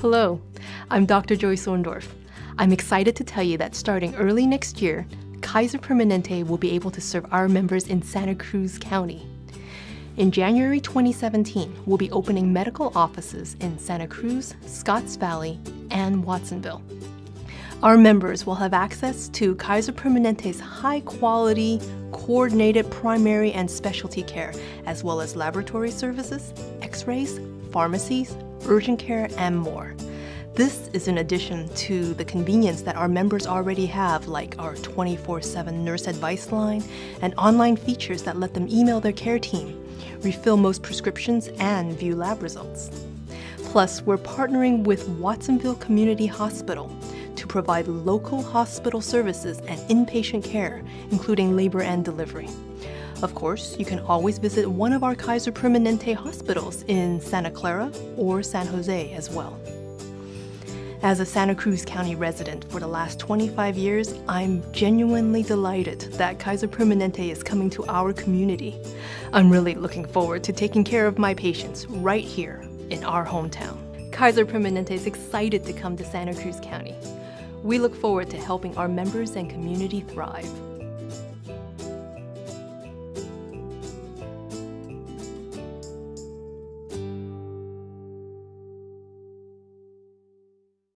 Hello, I'm Dr. Joy Orndorff. I'm excited to tell you that starting early next year, Kaiser Permanente will be able to serve our members in Santa Cruz County. In January 2017, we'll be opening medical offices in Santa Cruz, Scotts Valley, and Watsonville. Our members will have access to Kaiser Permanente's high-quality, coordinated primary and specialty care, as well as laboratory services, x-rays, pharmacies, urgent care, and more. This is in addition to the convenience that our members already have, like our 24-7 nurse advice line and online features that let them email their care team, refill most prescriptions, and view lab results. Plus, we're partnering with Watsonville Community Hospital to provide local hospital services and inpatient care, including labor and delivery. Of course, you can always visit one of our Kaiser Permanente hospitals in Santa Clara or San Jose as well. As a Santa Cruz County resident for the last 25 years, I'm genuinely delighted that Kaiser Permanente is coming to our community. I'm really looking forward to taking care of my patients right here in our hometown. Kaiser Permanente is excited to come to Santa Cruz County. We look forward to helping our members and community thrive.